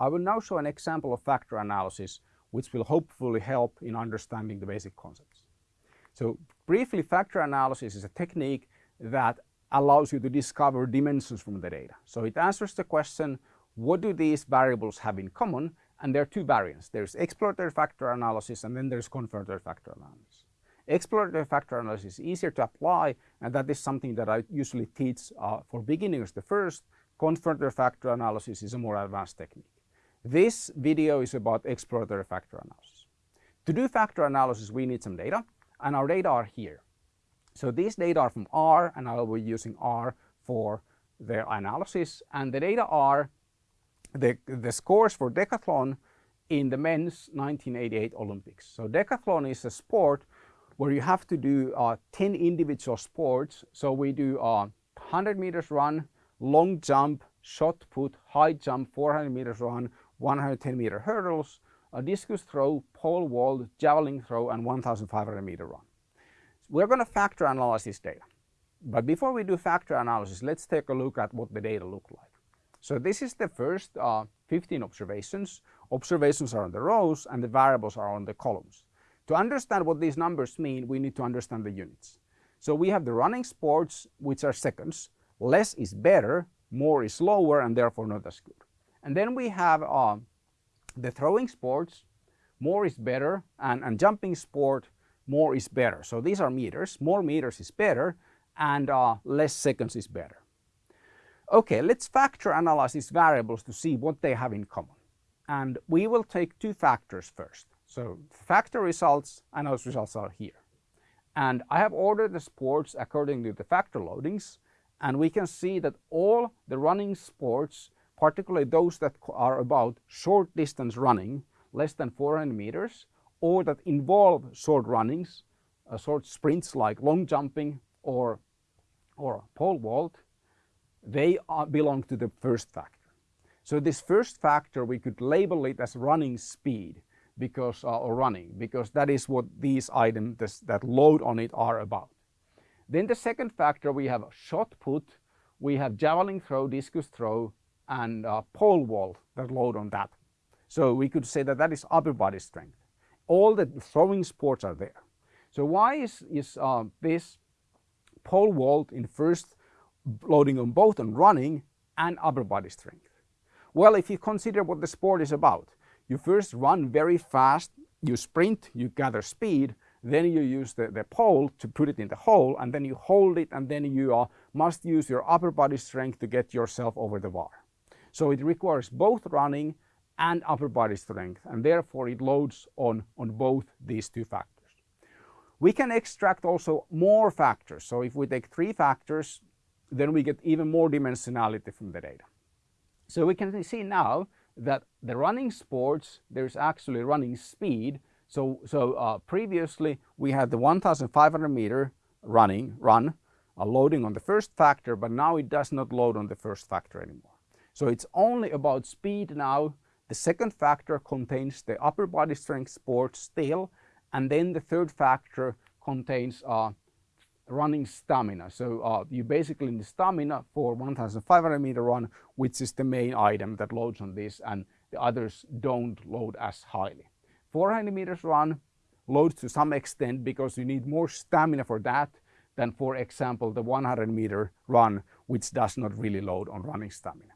I will now show an example of factor analysis which will hopefully help in understanding the basic concepts. So briefly, factor analysis is a technique that allows you to discover dimensions from the data. So it answers the question, what do these variables have in common? And there are two variants. There's exploratory factor analysis and then there's confirmatory factor analysis. Exploratory factor analysis is easier to apply and that is something that I usually teach uh, for beginners the first. Confirmatory factor analysis is a more advanced technique. This video is about exploratory factor analysis. To do factor analysis we need some data and our data are here. So these data are from R and I will be using R for their analysis and the data are the, the scores for decathlon in the men's 1988 Olympics. So decathlon is a sport where you have to do uh, 10 individual sports. So we do uh, 100 meters run, long jump, shot put, high jump, 400 meters run, 110 meter hurdles, a discus throw, pole vault, javelin throw and 1500 meter run. We're going to factor analyze this data. But before we do factor analysis, let's take a look at what the data look like. So this is the first uh, 15 observations. Observations are on the rows and the variables are on the columns. To understand what these numbers mean, we need to understand the units. So we have the running sports, which are seconds. Less is better, more is lower, and therefore not as good. And then we have uh, the throwing sports, more is better, and, and jumping sport, more is better. So these are meters, more meters is better, and uh, less seconds is better. Okay, let's factor analyze these variables to see what they have in common. And we will take two factors first. So factor results and those results are here. And I have ordered the sports according to the factor loadings. And we can see that all the running sports, particularly those that are about short distance running, less than 400 meters, or that involve short runnings, uh, short sprints like long jumping or, or pole vault, they are, belong to the first factor. So this first factor, we could label it as running speed because uh, or running because that is what these items this, that load on it are about. Then the second factor we have shot put, we have javelin throw, discus throw and uh, pole vault that load on that. So we could say that that is upper body strength. All the throwing sports are there. So why is, is uh, this pole vault in first loading on both on running and upper body strength? Well, if you consider what the sport is about, you first run very fast, you sprint, you gather speed, then you use the, the pole to put it in the hole and then you hold it and then you uh, must use your upper body strength to get yourself over the bar. So it requires both running and upper body strength and therefore it loads on, on both these two factors. We can extract also more factors. So if we take three factors, then we get even more dimensionality from the data. So we can see now that the running sports, there's actually running speed. So, so uh, previously we had the 1500 meter running run uh, loading on the first factor, but now it does not load on the first factor anymore. So it's only about speed now. The second factor contains the upper body strength sports still, and then the third factor contains uh, running stamina. So uh, you basically need stamina for 1500 meter run, which is the main item that loads on this and the others don't load as highly. 400 meters run loads to some extent because you need more stamina for that than for example the 100 meter run which does not really load on running stamina.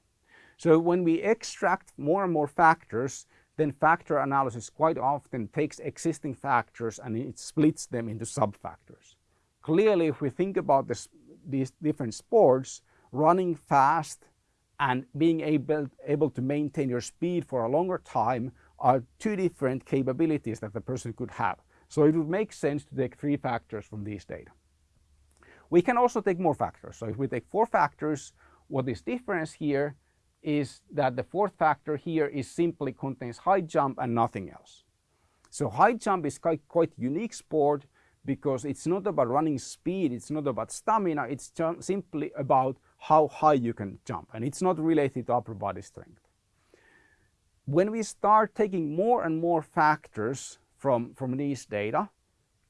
So when we extract more and more factors then factor analysis quite often takes existing factors and it splits them into sub-factors. Clearly, if we think about this, these different sports, running fast and being able, able to maintain your speed for a longer time are two different capabilities that the person could have. So it would make sense to take three factors from these data. We can also take more factors. So if we take four factors, what is difference here is that the fourth factor here is simply contains high jump and nothing else. So high jump is quite, quite unique sport because it's not about running speed, it's not about stamina, it's simply about how high you can jump and it's not related to upper body strength. When we start taking more and more factors from, from these data,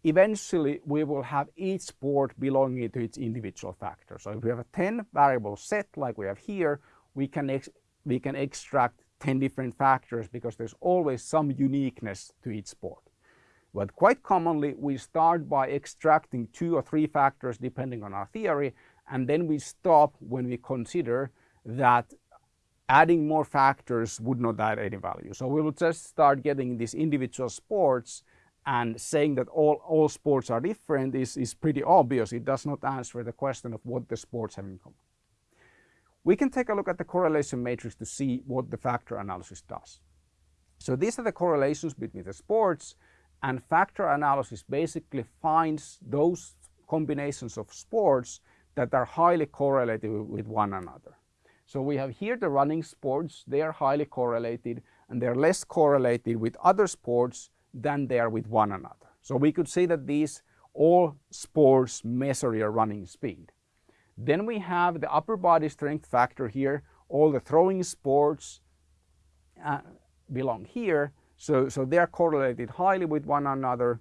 eventually we will have each sport belonging to its individual factor. So if we have a 10 variable set like we have here, we can, we can extract 10 different factors because there's always some uniqueness to each sport. But quite commonly we start by extracting two or three factors depending on our theory and then we stop when we consider that adding more factors would not add any value. So we will just start getting these individual sports and saying that all, all sports are different is, is pretty obvious. It does not answer the question of what the sports have in common. We can take a look at the correlation matrix to see what the factor analysis does. So these are the correlations between the sports and factor analysis basically finds those combinations of sports that are highly correlated with one another. So we have here the running sports, they are highly correlated and they're less correlated with other sports than they are with one another. So we could say that these all sports measure your running speed. Then we have the upper body strength factor here. All the throwing sports uh, belong here. So, so they're correlated highly with one another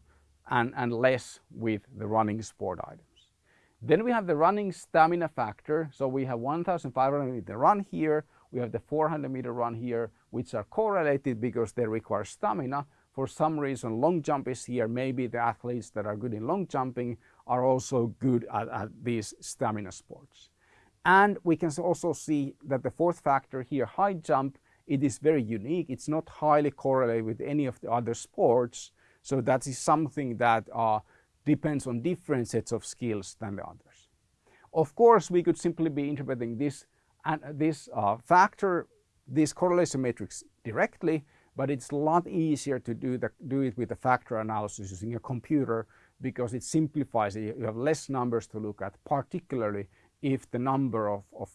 and, and less with the running sport items. Then we have the running stamina factor. So we have 1,500 meter run here. We have the 400 meter run here, which are correlated because they require stamina. For some reason, long jump is here. Maybe the athletes that are good in long jumping are also good at, at these stamina sports. And we can also see that the fourth factor here, high jump, it is very unique. It's not highly correlated with any of the other sports. So that is something that uh, depends on different sets of skills than the others. Of course, we could simply be interpreting this, and this uh, factor, this correlation matrix directly, but it's a lot easier to do, the, do it with the factor analysis using a computer because it simplifies it. You have less numbers to look at, particularly if the number of, of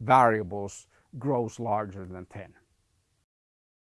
variables grows larger than 10.